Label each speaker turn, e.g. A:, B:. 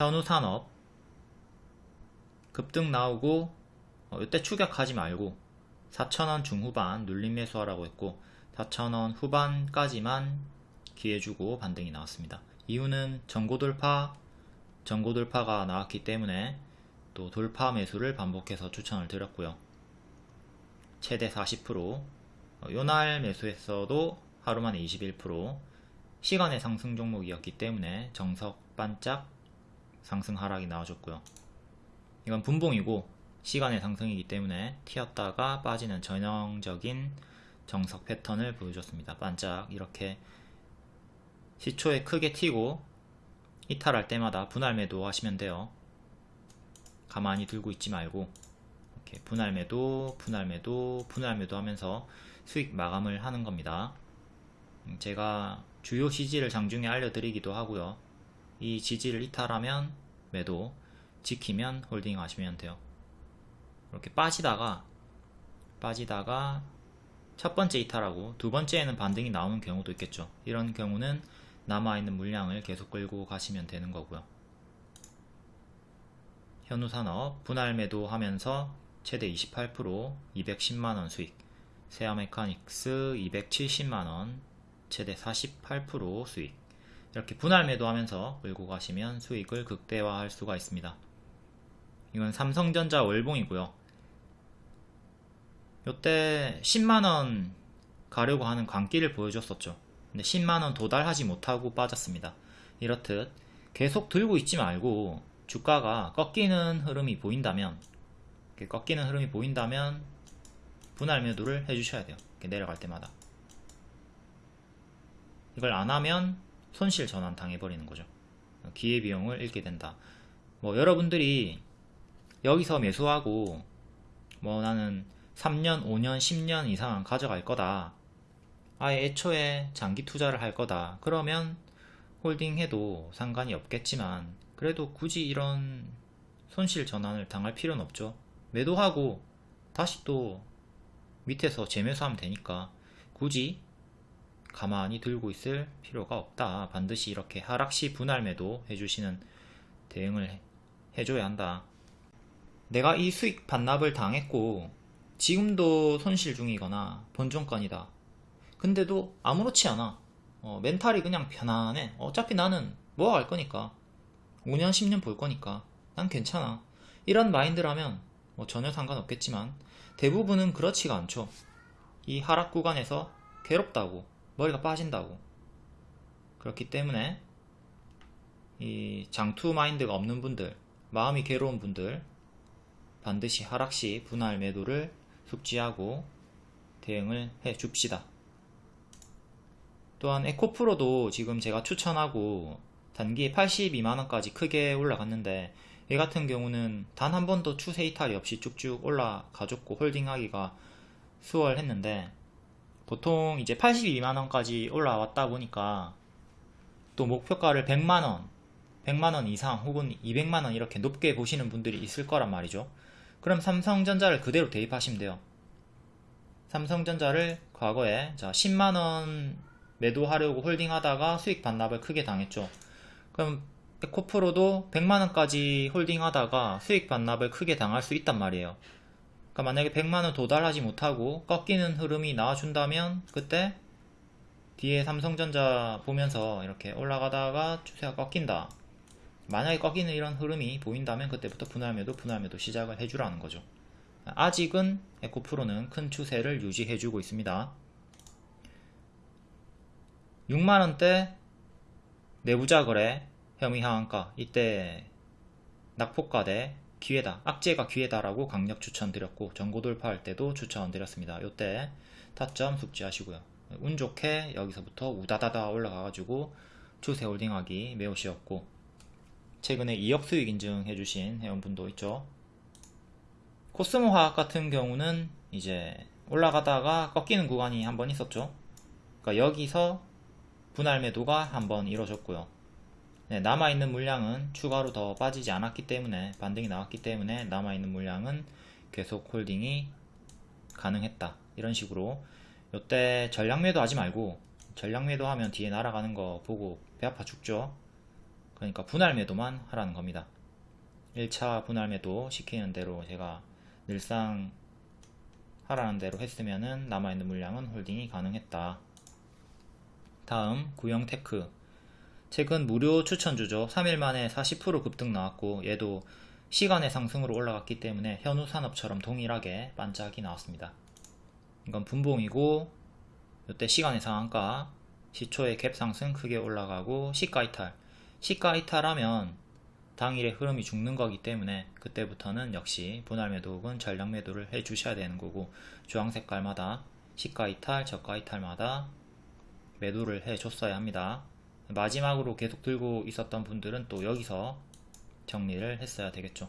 A: 현우산업 급등 나오고 어, 이때 추격하지 말고 4,000원 중후반 눌림 매수하라고 했고 4,000원 후반까지만 기회 주고 반등이 나왔습니다. 이유는 전고 돌파, 전고 돌파가 나왔기 때문에 또 돌파 매수를 반복해서 추천을 드렸고요. 최대 40% 어, 요날 매수했어도 하루 만에 21% 시간의 상승 종목이었기 때문에 정석 반짝 상승 하락이 나와줬고요. 이건 분봉이고 시간의 상승이기 때문에 튀었다가 빠지는 전형적인 정석 패턴을 보여줬습니다. 반짝 이렇게 시초에 크게 튀고 이탈할 때마다 분할 매도 하시면 돼요. 가만히 들고 있지 말고 이렇게 분할 매도, 분할 매도, 분할 매도 하면서 수익 마감을 하는 겁니다. 음, 제가 주요 지지를 장중에 알려드리기도 하고요. 이 지지를 이탈하면 매도, 지키면 홀딩 하시면 돼요. 이렇게 빠지다가 빠지다가 첫 번째 이탈하고 두 번째에는 반등이 나오는 경우도 있겠죠. 이런 경우는 남아있는 물량을 계속 끌고 가시면 되는 거고요. 현우산업 분할 매도 하면서 최대 28% 210만원 수익 세아메카닉스 270만원 최대 48% 수익 이렇게 분할 매도하면서 끌고 가시면 수익을 극대화할 수가 있습니다. 이건 삼성전자 월봉이고요. 요때 10만원 가려고 하는 광기를 보여줬었죠. 근데 10만원 도달하지 못하고 빠졌습니다. 이렇듯 계속 들고 있지 말고 주가가 꺾이는 흐름이 보인다면 꺾이는 흐름이 보인다면 분할 매도를 해주셔야 돼요. 내려갈 때마다. 이걸 안 하면 손실 전환 당해버리는 거죠. 기회비용을 잃게 된다. 뭐 여러분들이 여기서 매수하고 뭐 나는 3년, 5년, 10년 이상 가져갈 거다. 아예 애초에 장기 투자를 할 거다. 그러면 홀딩해도 상관이 없겠지만 그래도 굳이 이런 손실 전환을 당할 필요는 없죠. 매도하고 다시 또 밑에서 재매수하면 되니까 굳이 가만히 들고 있을 필요가 없다. 반드시 이렇게 하락시 분할 매도 해주시는 대응을 해줘야 한다. 내가 이 수익 반납을 당했고 지금도 손실 중이거나 본전권이다. 근데도 아무렇지 않아. 어, 멘탈이 그냥 편안해. 어차피 나는 뭐할 거니까. 5년, 10년 볼 거니까. 난 괜찮아. 이런 마인드라면 뭐 전혀 상관없겠지만 대부분은 그렇지가 않죠. 이 하락 구간에서 괴롭다고 머리가 빠진다고. 그렇기 때문에 이 장투 마인드가 없는 분들 마음이 괴로운 분들 반드시 하락시 분할 매도를 숙지하고 대응을 해 줍시다. 또한 에코프로도 지금 제가 추천하고 단기 82만원까지 크게 올라갔는데 얘 같은 경우는 단 한 번도 추세 이탈이 없이 쭉쭉 올라가줬고 홀딩하기가 수월했는데 보통 이제 82만원까지 올라왔다 보니까 또 목표가를 100만원 100만원 이상 혹은 200만원 이렇게 높게 보시는 분들이 있을 거란 말이죠. 그럼 삼성전자를 그대로 대입하시면 돼요. 삼성전자를 과거에 자 10만원 매도하려고 홀딩하다가 수익 반납을 크게 당했죠. 그럼 에코프로도 100만원까지 홀딩하다가 수익 반납을 크게 당할 수 있단 말이에요 그러니까 만약에 100만원 도달하지 못하고 꺾이는 흐름이 나와준다면 그때 뒤에 삼성전자 보면서 이렇게 올라가다가 추세가 꺾인다. 만약에 꺾이는 이런 흐름이 보인다면 그때부터 분할매도 분할매도 시작을 해주라는 거죠. 아직은 에코프로는 큰 추세를 유지해주고 있습니다. 6만원대 내부자 거래 혐의 하한가. 이때 낙폭가 대 기회다 악재가 기회다라고 강력 추천드렸고 전고 돌파할 때도 추천드렸습니다. 요때 타점 숙지하시고요. 운 좋게 여기서부터 우다다다 올라가가지고 추세 홀딩하기 매우 쉬웠고 최근에 2억 수익 인증해주신 회원분도 있죠. 코스모 화학 같은 경우는 이제 올라가다가 꺾이는 구간이 한 번 있었죠. 그러니까 여기서 분할 매도가 한 번 이루어졌고요 네, 남아있는 물량은 추가로 더 빠지지 않았기 때문에 반등이 나왔기 때문에 남아있는 물량은 계속 홀딩이 가능했다 이런 식으로 요때 전량 매도 하지 말고 전량 매도 하면 뒤에 날아가는 거 보고 배 아파 죽죠 그러니까 분할 매도만 하라는 겁니다. 1차 분할 매도 시키는 대로 제가 늘상 하라는 대로 했으면은 남아있는 물량은 holding이 가능했다. 다음 구영테크 최근 무료 추천주죠. 3일 만에 40% 급등 나왔고 얘도 시간외 상승으로 올라갔기 때문에 현우산업처럼 동일하게 반짝이 나왔습니다. 이건 분봉이고 이때 시간의 상한가 시초의 갭 상승 크게 올라가고 시가 이탈 시가 이탈하면 당일의 흐름이 죽는 거기 때문에 그때부터는 역시 분할 매도 혹은 전량 매도를 해 주셔야 되는 거고 주황 색깔마다 시가 이탈 저가 이탈마다 매도를 해 줬어야 합니다 마지막으로 계속 들고 있었던 분들은 또 여기서 정리를 했어야 되겠죠